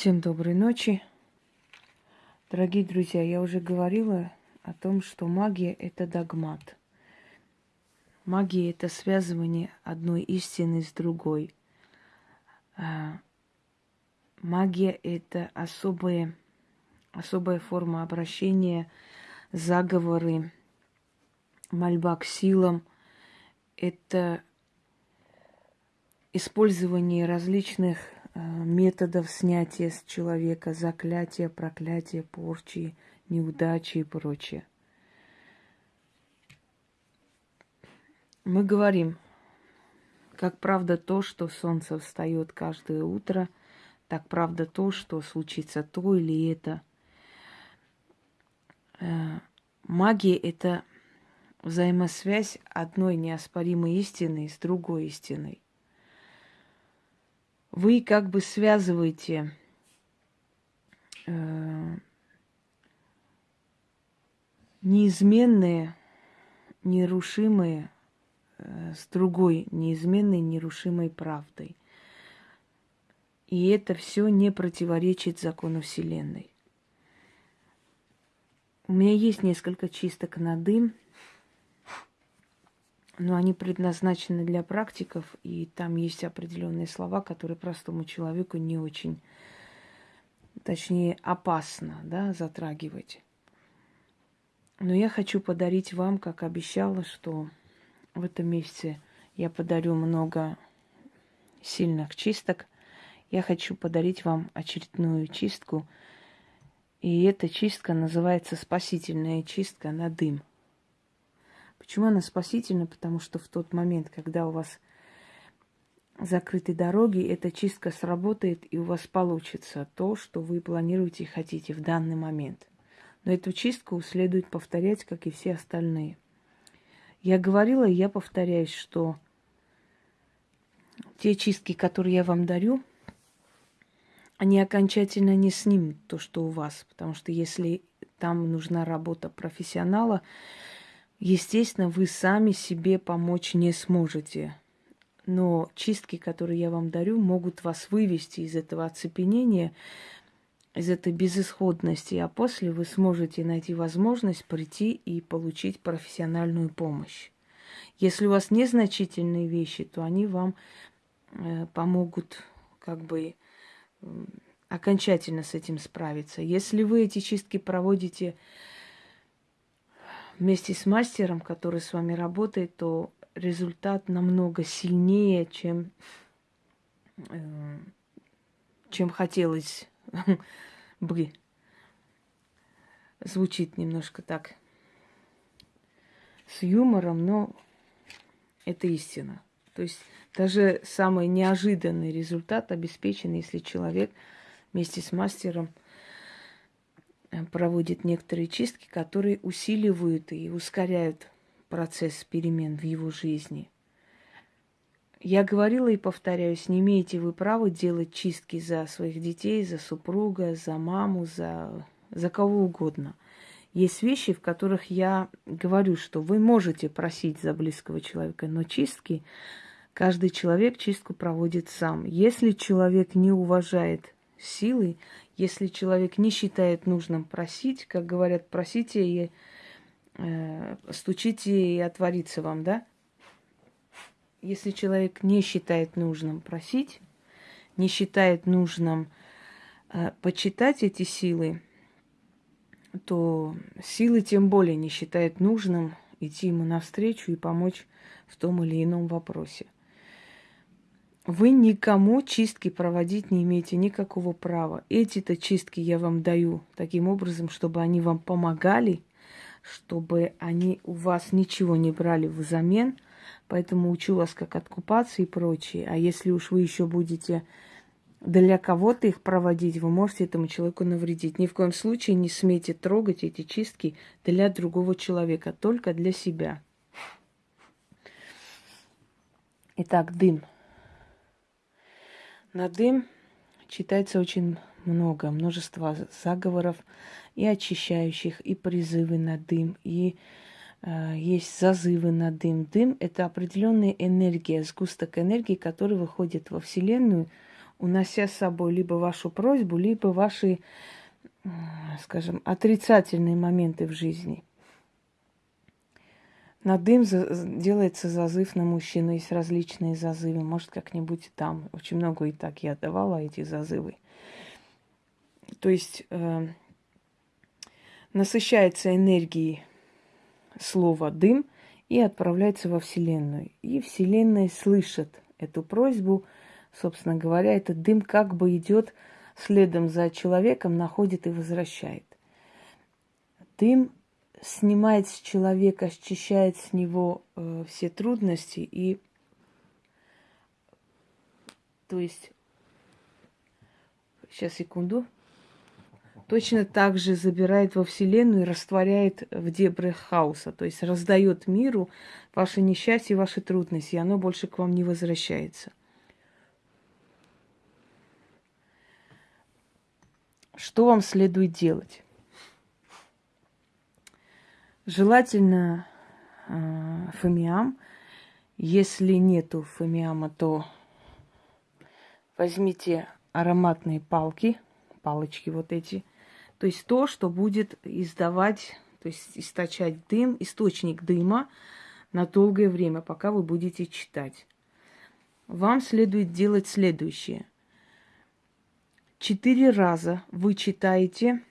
Всем доброй ночи. Дорогие друзья, я уже говорила о том, что магия – это догмат. Магия – это связывание одной истины с другой. А, магия – это особая, особая форма обращения, заговоры, мольба к силам. Это использование различных методов снятия с человека заклятия, проклятия, порчи, неудачи и прочее. Мы говорим, как правда то, что солнце встает каждое утро, так правда то, что случится то или это. Э, магия – это взаимосвязь одной неоспоримой истины с другой истиной вы как бы связываете э, неизменные, нерушимые э, с другой неизменной, нерушимой правдой. И это все не противоречит закону Вселенной. У меня есть несколько чисток на дым – но они предназначены для практиков, и там есть определенные слова, которые простому человеку не очень, точнее, опасно да, затрагивать. Но я хочу подарить вам, как обещала, что в этом месяце я подарю много сильных чисток. Я хочу подарить вам очередную чистку. И эта чистка называется спасительная чистка на дым – Почему она спасительна? Потому что в тот момент, когда у вас закрыты дороги, эта чистка сработает, и у вас получится то, что вы планируете и хотите в данный момент. Но эту чистку следует повторять, как и все остальные. Я говорила, и я повторяюсь, что те чистки, которые я вам дарю, они окончательно не снимут то, что у вас. Потому что если там нужна работа профессионала, Естественно, вы сами себе помочь не сможете. Но чистки, которые я вам дарю, могут вас вывести из этого оцепенения, из этой безысходности, а после вы сможете найти возможность прийти и получить профессиональную помощь. Если у вас незначительные вещи, то они вам э, помогут как бы окончательно с этим справиться. Если вы эти чистки проводите вместе с мастером, который с вами работает, то результат намного сильнее, чем, э, чем хотелось бы. Звучит немножко так с юмором, но это истина. То есть даже самый неожиданный результат обеспечен, если человек вместе с мастером – проводит некоторые чистки, которые усиливают и ускоряют процесс перемен в его жизни. Я говорила и повторяюсь, не имеете вы права делать чистки за своих детей, за супруга, за маму, за, за кого угодно. Есть вещи, в которых я говорю, что вы можете просить за близкого человека, но чистки каждый человек чистку проводит сам. Если человек не уважает силы, если человек не считает нужным просить, как говорят, просите и э, стучите и отворится вам, да? Если человек не считает нужным просить, не считает нужным э, почитать эти силы, то силы тем более не считает нужным идти ему навстречу и помочь в том или ином вопросе. Вы никому чистки проводить не имеете никакого права. Эти-то чистки я вам даю таким образом, чтобы они вам помогали, чтобы они у вас ничего не брали взамен. Поэтому учу вас, как откупаться и прочее. А если уж вы еще будете для кого-то их проводить, вы можете этому человеку навредить. Ни в коем случае не смейте трогать эти чистки для другого человека, только для себя. Итак, дым. На дым читается очень много, множество заговоров и очищающих, и призывы на дым, и э, есть зазывы на дым. Дым – это определенная энергия, сгусток энергии, который выходит во Вселенную унося с собой либо вашу просьбу, либо ваши, скажем, отрицательные моменты в жизни. На дым делается зазыв на мужчину, есть различные зазывы. Может, как-нибудь там. Очень много и так я давала эти зазывы. То есть э, насыщается энергией слово дым и отправляется во Вселенную. И Вселенная слышит эту просьбу, собственно говоря, этот дым как бы идет следом за человеком, находит и возвращает. Дым снимает с человека, счищает с него э, все трудности и то есть сейчас секунду точно так же забирает во Вселенную и растворяет в дебрях хаоса, то есть раздает миру ваше несчастье, ваши трудности, и оно больше к вам не возвращается. Что вам следует делать? Желательно э, фамиам. Если нету фамиама, то возьмите ароматные палки, палочки вот эти. То есть то, что будет издавать, то есть источать дым, источник дыма на долгое время, пока вы будете читать. Вам следует делать следующее. Четыре раза вы читаете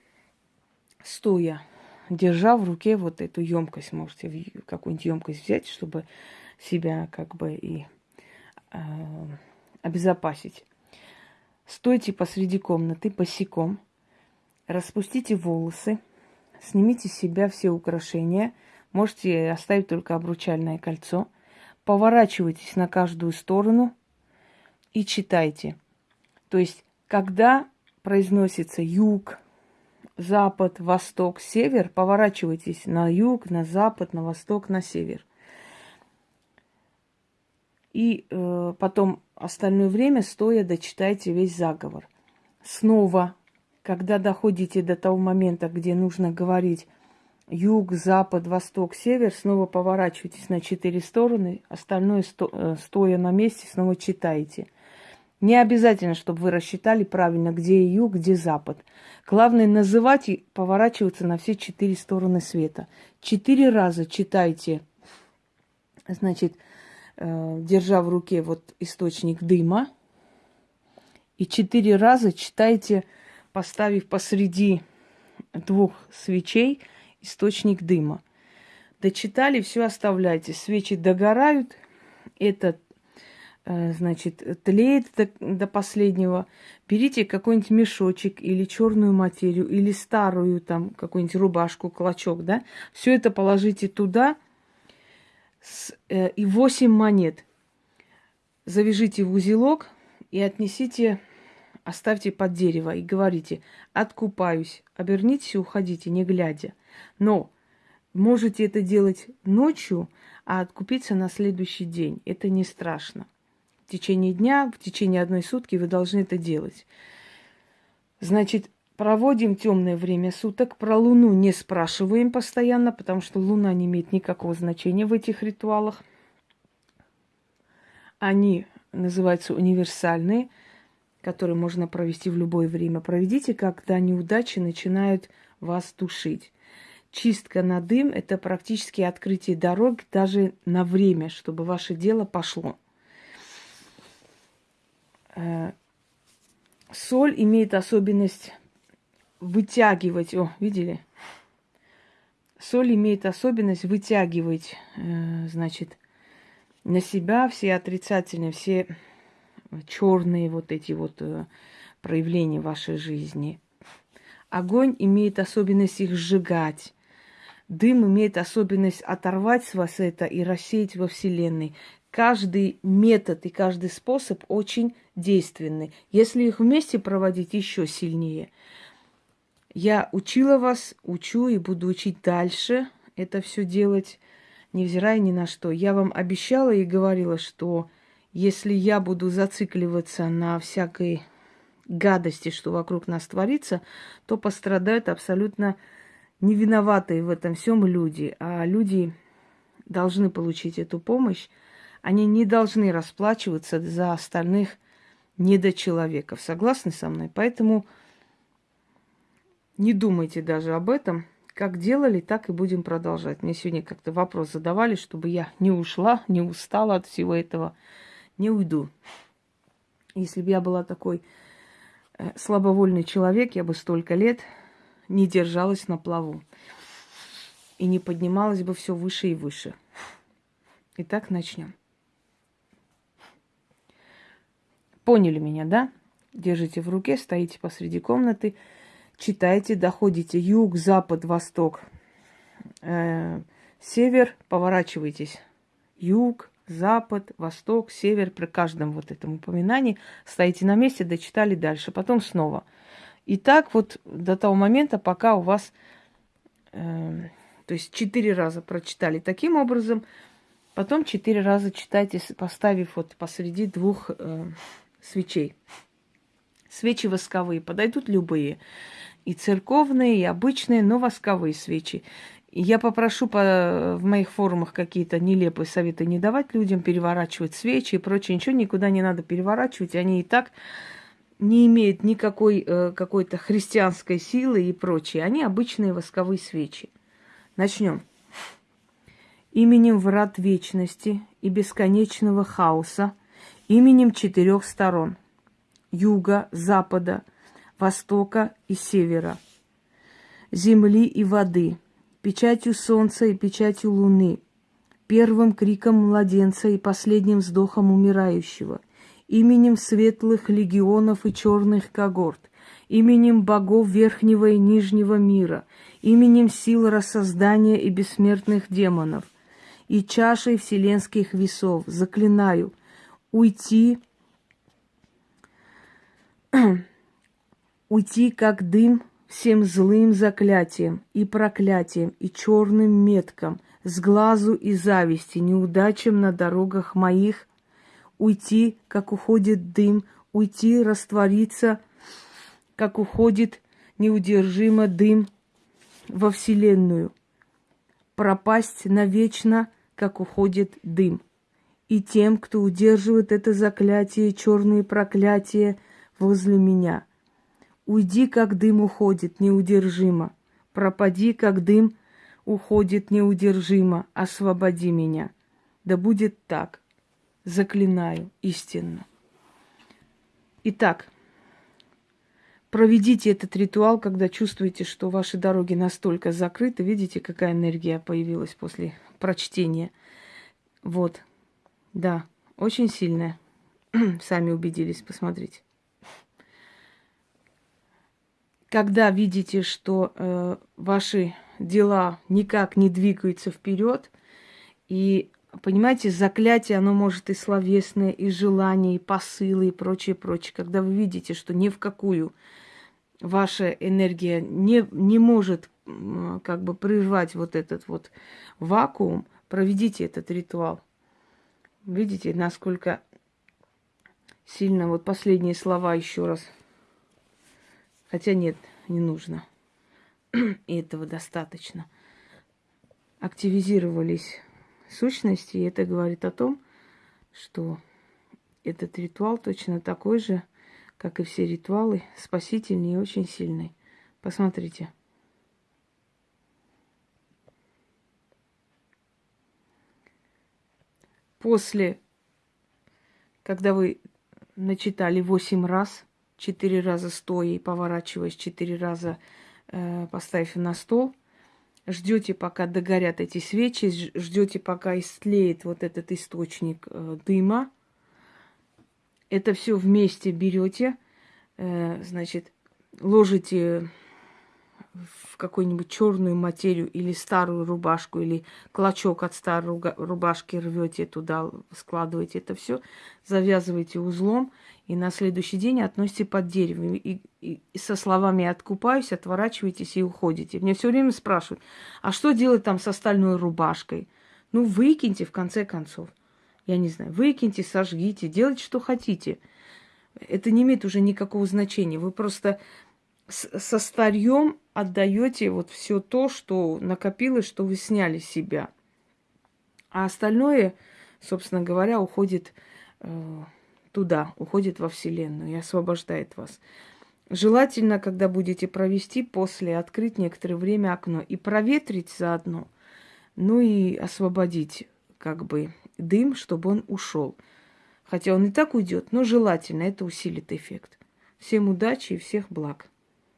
стоя держа в руке вот эту емкость, можете какую-нибудь емкость взять, чтобы себя как бы и э, обезопасить. Стойте посреди комнаты босиком, распустите волосы, снимите с себя все украшения, можете оставить только обручальное кольцо, поворачивайтесь на каждую сторону и читайте. То есть, когда произносится юг, запад, восток, север, поворачивайтесь на юг, на запад, на восток, на север. И э, потом остальное время стоя дочитайте весь заговор. Снова, когда доходите до того момента, где нужно говорить юг, запад, восток, север, снова поворачивайтесь на четыре стороны, остальное сто, э, стоя на месте снова читайте – не обязательно, чтобы вы рассчитали правильно, где юг, где запад. Главное называть и поворачиваться на все четыре стороны света. Четыре раза читайте, значит, э, держа в руке вот источник дыма. И четыре раза читайте, поставив посреди двух свечей источник дыма. Дочитали, все оставляйте. Свечи догорают, этот значит, тлеет до, до последнего, берите какой-нибудь мешочек или черную материю, или старую там какую-нибудь рубашку, клочок, да, все это положите туда с, э, и 8 монет. Завяжите в узелок и отнесите, оставьте под дерево и говорите, откупаюсь, обернитесь и уходите, не глядя. Но можете это делать ночью, а откупиться на следующий день. Это не страшно в течение дня, в течение одной сутки вы должны это делать. Значит, проводим темное время суток. Про Луну не спрашиваем постоянно, потому что Луна не имеет никакого значения в этих ритуалах. Они называются универсальные, которые можно провести в любое время. Проведите, когда неудачи начинают вас душить. Чистка на дым – это практически открытие дорог даже на время, чтобы ваше дело пошло. Э, соль имеет особенность вытягивать. О, видели? Соль имеет особенность вытягивать, э, значит, на себя все отрицательные, все черные вот эти вот э, проявления вашей жизни. Огонь имеет особенность их сжигать. Дым имеет особенность оторвать с вас это и рассеять во Вселенной каждый метод и каждый способ очень действенны. Если их вместе проводить, еще сильнее. Я учила вас, учу и буду учить дальше это все делать, невзирая ни на что. Я вам обещала и говорила, что если я буду зацикливаться на всякой гадости, что вокруг нас творится, то пострадают абсолютно невиноватые в этом всем люди. А люди должны получить эту помощь они не должны расплачиваться за остальных недочеловеков. Согласны со мной? Поэтому не думайте даже об этом. Как делали, так и будем продолжать. Мне сегодня как-то вопрос задавали, чтобы я не ушла, не устала от всего этого. Не уйду. Если бы я была такой э, слабовольный человек, я бы столько лет не держалась на плаву. И не поднималась бы все выше и выше. Итак, начнем. Поняли меня, да? Держите в руке, стоите посреди комнаты, читайте, доходите юг, запад, восток, э, север, поворачивайтесь. Юг, запад, восток, север, при каждом вот этом упоминании стоите на месте, дочитали дальше, потом снова. И так вот до того момента, пока у вас, э, то есть четыре раза прочитали таким образом, потом четыре раза читайте, поставив вот посреди двух э, свечей. Свечи восковые, подойдут любые. И церковные, и обычные, но восковые свечи. Я попрошу по, в моих форумах какие-то нелепые советы не давать людям, переворачивать свечи и прочее. Ничего никуда не надо переворачивать. Они и так не имеют никакой э, какой-то христианской силы и прочее. Они обычные восковые свечи. Начнем. Именем врат вечности и бесконечного хаоса именем четырех сторон – юга, запада, востока и севера, земли и воды, печатью солнца и печатью луны, первым криком младенца и последним вздохом умирающего, именем светлых легионов и черных когорт, именем богов верхнего и нижнего мира, именем сил рассоздания и бессмертных демонов, и чашей вселенских весов заклинаю – уйти, уйти как дым всем злым заклятием и проклятием и черным меткам, с глазу и зависти, неудачам на дорогах моих, уйти, как уходит дым, уйти, раствориться, как уходит неудержимо дым во Вселенную, пропасть навечно, как уходит дым и тем, кто удерживает это заклятие, черные проклятия возле меня. Уйди, как дым уходит неудержимо. Пропади, как дым уходит неудержимо. Освободи меня. Да будет так. Заклинаю истинно. Итак, проведите этот ритуал, когда чувствуете, что ваши дороги настолько закрыты. Видите, какая энергия появилась после прочтения. Вот, да, очень сильная. Сами убедились, посмотрите. Когда видите, что э, ваши дела никак не двигаются вперед, и понимаете, заклятие, оно может и словесное, и желание, и посылы, и прочее, прочее. Когда вы видите, что ни в какую ваша энергия не, не может как бы прервать вот этот вот вакуум, проведите этот ритуал. Видите, насколько сильно вот последние слова еще раз. Хотя нет, не нужно. И этого достаточно. Активизировались сущности, и это говорит о том, что этот ритуал точно такой же, как и все ритуалы, спасительный и очень сильный. Посмотрите. После, когда вы начитали восемь раз, четыре раза стоя и поворачиваясь, четыре раза э, поставив на стол, ждете, пока догорят эти свечи, ждете, пока истлеет вот этот источник э, дыма. Это все вместе берете, э, значит, ложите в какую-нибудь черную материю или старую рубашку, или клочок от старой рубашки рвете туда, складываете это все, завязываете узлом, и на следующий день относите под дерево. И, и, и со словами «откупаюсь», отворачиваетесь и уходите. Мне все время спрашивают, а что делать там с остальной рубашкой? Ну, выкиньте, в конце концов. Я не знаю, выкиньте, сожгите, делайте, что хотите. Это не имеет уже никакого значения. Вы просто со старьем отдаете вот все то, что накопилось, что вы сняли с себя. А остальное, собственно говоря, уходит э, туда, уходит во Вселенную и освобождает вас. Желательно, когда будете провести, после открыть некоторое время окно и проветрить заодно, ну и освободить как бы дым, чтобы он ушел. Хотя он и так уйдет, но желательно это усилит эффект. Всем удачи и всех благ.